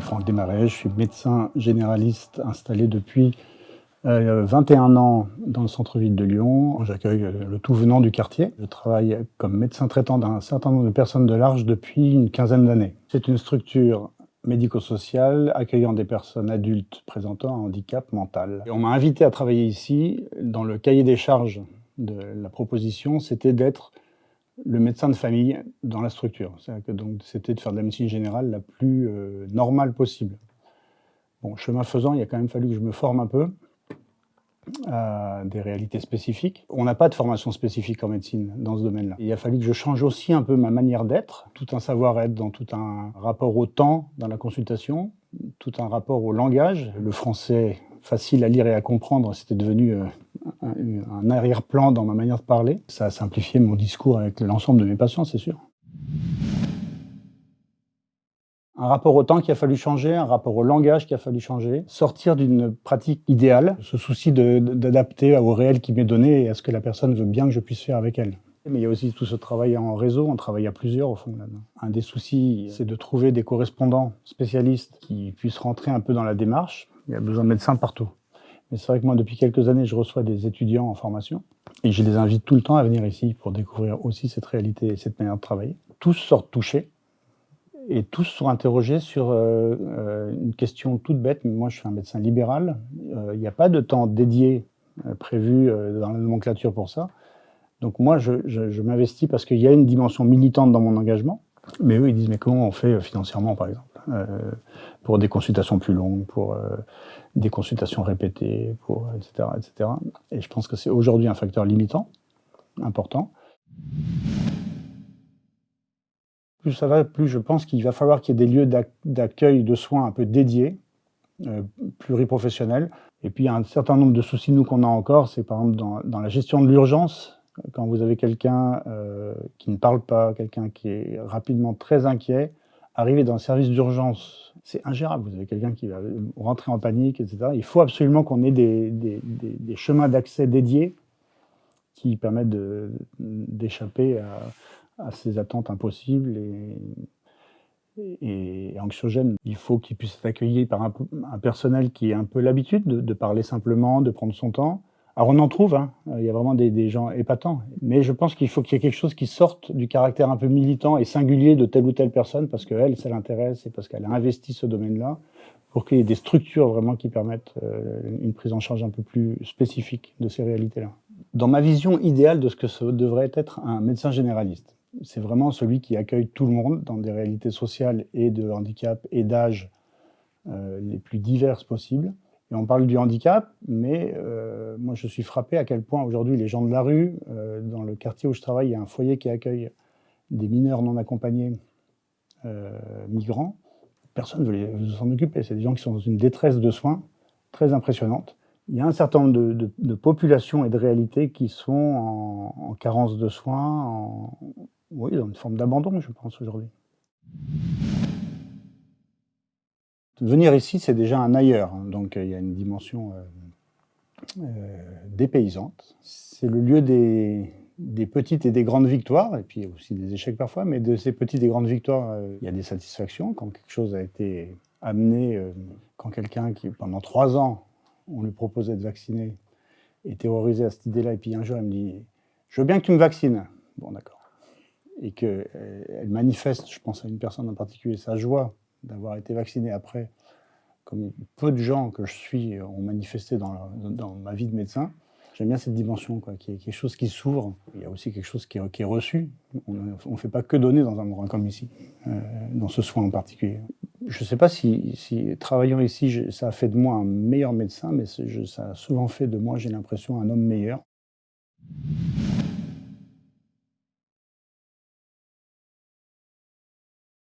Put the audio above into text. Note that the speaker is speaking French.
Franck Desmarais, je suis médecin généraliste installé depuis 21 ans dans le centre-ville de Lyon. J'accueille le tout venant du quartier. Je travaille comme médecin traitant d'un certain nombre de personnes de large depuis une quinzaine d'années. C'est une structure médico-social accueillant des personnes adultes présentant un handicap mental. On m'a invité à travailler ici. Dans le cahier des charges de la proposition, c'était d'être le médecin de famille dans la structure. C'était de faire de la médecine générale la plus euh, normale possible. Bon, chemin faisant, il a quand même fallu que je me forme un peu à des réalités spécifiques. On n'a pas de formation spécifique en médecine dans ce domaine-là. Il a fallu que je change aussi un peu ma manière d'être, tout un savoir-être dans tout un rapport au temps dans la consultation, tout un rapport au langage. Le français facile à lire et à comprendre, c'était devenu euh, un, arrière-plan dans ma manière de parler. Ça a simplifié mon discours avec l'ensemble de mes patients, c'est sûr. Un rapport au temps qui a fallu changer, un rapport au langage qui a fallu changer, sortir d'une pratique idéale, ce souci d'adapter au réel qui m'est donné et à ce que la personne veut bien que je puisse faire avec elle. Mais il y a aussi tout ce travail en réseau, on travaille à plusieurs au fond. Un des soucis, c'est de trouver des correspondants spécialistes qui puissent rentrer un peu dans la démarche. Il y a besoin de médecins partout. Mais c'est vrai que moi, depuis quelques années, je reçois des étudiants en formation et je les invite tout le temps à venir ici pour découvrir aussi cette réalité et cette manière de travailler. Tous sortent touchés et tous sont interrogés sur euh, euh, une question toute bête. Moi, je suis un médecin libéral. Euh, il n'y a pas de temps dédié prévu dans la nomenclature pour ça. Donc moi, je, je m'investis parce qu'il y a une dimension militante dans mon engagement. Mais eux, ils disent, mais comment on fait financièrement, par exemple? Pour des consultations plus longues, pour des consultations répétées, pour, etc., etc. Et je pense que c'est aujourd'hui un facteur limitant, important plus ça va, plus je pense qu'il va falloir qu'il y ait des lieux d'accueil de soins un peu dédiés, euh, pluriprofessionnels. Et puis, il y a un certain nombre de soucis, nous, qu'on a encore, c'est par exemple dans, la gestion de l'urgence, quand vous avez quelqu'un euh, qui ne parle pas, quelqu'un qui est rapidement très inquiet, arriver dans un service d'urgence, c'est ingérable. Vous avez quelqu'un qui va rentrer en panique, etc. Il faut absolument qu'on ait des, chemins d'accès dédiés qui permettent d'échapper à, ces attentes impossibles et, anxiogènes. Il faut qu'ils puissent être accueillis par un, personnel qui a un peu l'habitude de, parler simplement, de prendre son temps. Alors on en trouve, hein. il y a vraiment des, gens épatants, mais je pense qu'il faut qu'il y ait quelque chose qui sorte du caractère un peu militant et singulier de telle ou telle personne, parce qu'elle, ça l'intéresse et parce qu'elle a investi ce domaine-là, pour qu'il y ait des structures vraiment qui permettent euh, une prise en charge un peu plus spécifique de ces réalités-là. Dans ma vision idéale de ce que devrait être un médecin généraliste, c'est vraiment celui qui accueille tout le monde dans des réalités sociales et de handicap et d'âge euh, les plus diverses possibles. Et on parle du handicap, mais euh, moi je suis frappé à quel point aujourd'hui les gens de la rue, euh, dans le quartier où je travaille, il y a un foyer qui accueille des mineurs non accompagnés migrants. Personne ne veut s'en occuper. C'est des gens qui sont dans une détresse de soins très impressionnante. Il y a un certain nombre de, populations et de réalités qui sont en, en carence de soins, en, oui, dans une forme d'abandon, je pense, aujourd'hui. Venir ici, c'est déjà un ailleurs, hein. donc euh, il y a une dimension euh, euh, dépaysante. C'est le lieu des, petites et des grandes victoires, et puis aussi des échecs parfois, mais de ces petites et grandes victoires, il y a des satisfactions quand quelque chose a été amené, quand quelqu'un qui, pendant trois ans, on lui proposait de vacciner, est terrorisé à cette idée-là, et puis un jour, elle me dit « Je veux bien que tu me vaccines ». Bon, d'accord et qu'elle euh, manifeste, je pense à une personne en particulier, sa joie d'avoir été vaccinée après, comme peu de gens que je suis ont manifesté dans, dans ma vie de médecin, j'aime bien cette dimension, quoi, qui est quelque chose qui s'ouvre. Il y a aussi quelque chose qui est, qui est reçu. On ne fait pas que donner dans un endroit comme ici, euh, dans ce soin en particulier. Je ne sais pas si travaillant ici, ça a fait de moi un meilleur médecin, mais ça a souvent fait de moi, j'ai l'impression, un homme meilleur.